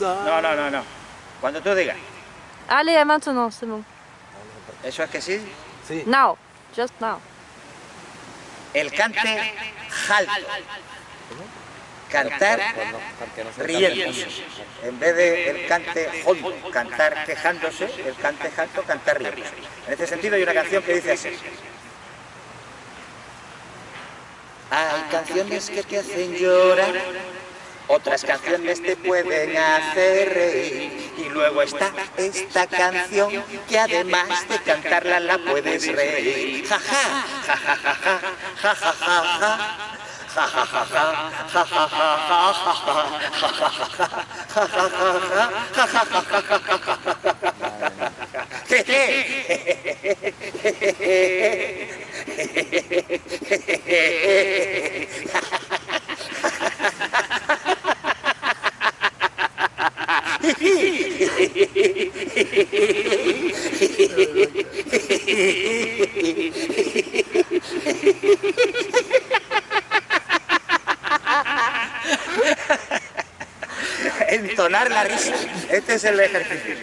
No, no, no, no. Cuando tú digas. Allez, maintenant, c'est bon. ¿Eso es que sí? Sí. Now, just now. El cante jalto. Cantar riéndose. En vez de el cante hondo, cantar quejándose, el cante jalto, cantar riéndose. En este sentido hay una canción que dice así. Hay canciones que te hacen llorar, otras canciones te pueden hacer reír. Y luego está esta canción que además de cantarla la puedes reír. Ja ja, ja ja ja ja, ja ja ja ja. Ja ja ja ja, ja ja ja ja, ja ja ja ja, Entonar la risa. Este es el ejercicio.